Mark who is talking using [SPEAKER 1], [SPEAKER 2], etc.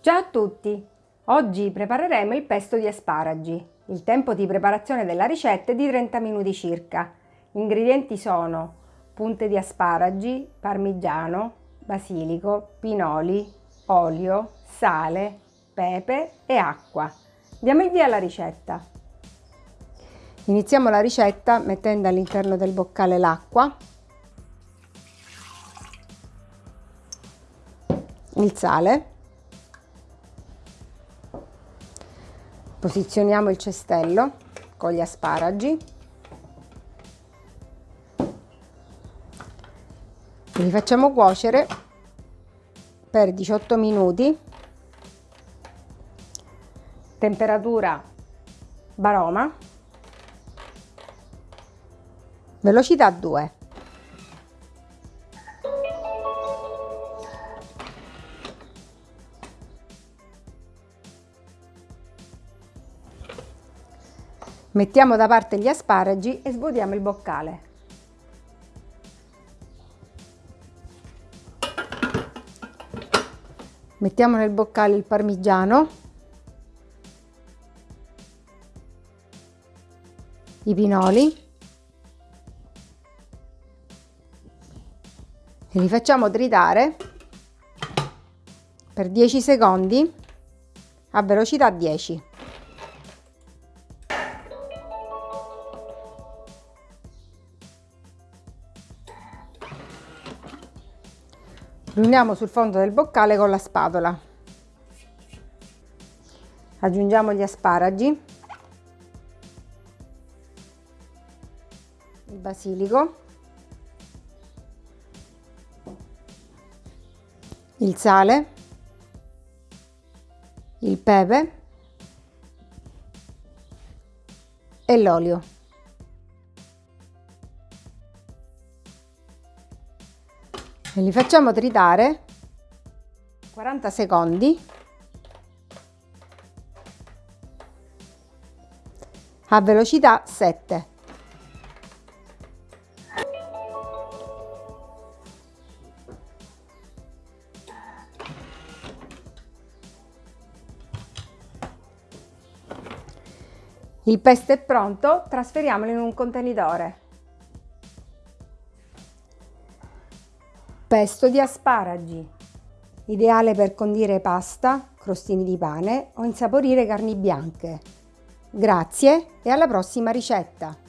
[SPEAKER 1] Ciao a tutti! Oggi prepareremo il pesto di asparagi. Il tempo di preparazione della ricetta è di 30 minuti circa. Gli ingredienti sono punte di asparagi, parmigiano, basilico, pinoli, olio, sale, pepe e acqua. Diamo il via alla ricetta. Iniziamo la ricetta mettendo all'interno del boccale l'acqua, il sale, Posizioniamo il cestello con gli asparagi. Li facciamo cuocere per 18 minuti. Temperatura baroma. Velocità 2. Mettiamo da parte gli asparagi e svuotiamo il boccale. Mettiamo nel boccale il parmigiano, i pinoli e li facciamo tritare per 10 secondi a velocità 10. Riuniamo sul fondo del boccale con la spatola. Aggiungiamo gli asparagi il basilico il sale il pepe e l'olio e li facciamo tritare 40 secondi a velocità 7. Il pesto è pronto, trasferiamolo in un contenitore. Pesto di asparagi, ideale per condire pasta, crostini di pane o insaporire carni bianche. Grazie e alla prossima ricetta!